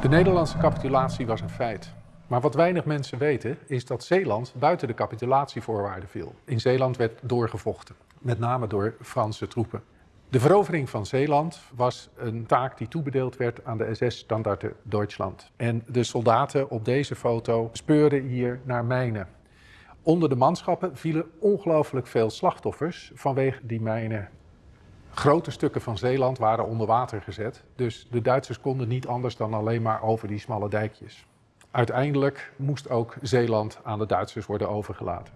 De Nederlandse capitulatie was een feit. Maar wat weinig mensen weten is dat Zeeland buiten de capitulatievoorwaarden viel. In Zeeland werd doorgevochten, met name door Franse troepen. De verovering van Zeeland was een taak die toebedeeld werd aan de SS-standaarde Duitsland. En de soldaten op deze foto speurden hier naar mijnen. Onder de manschappen vielen ongelooflijk veel slachtoffers vanwege die mijnen. Grote stukken van Zeeland waren onder water gezet, dus de Duitsers konden niet anders dan alleen maar over die smalle dijkjes. Uiteindelijk moest ook Zeeland aan de Duitsers worden overgelaten.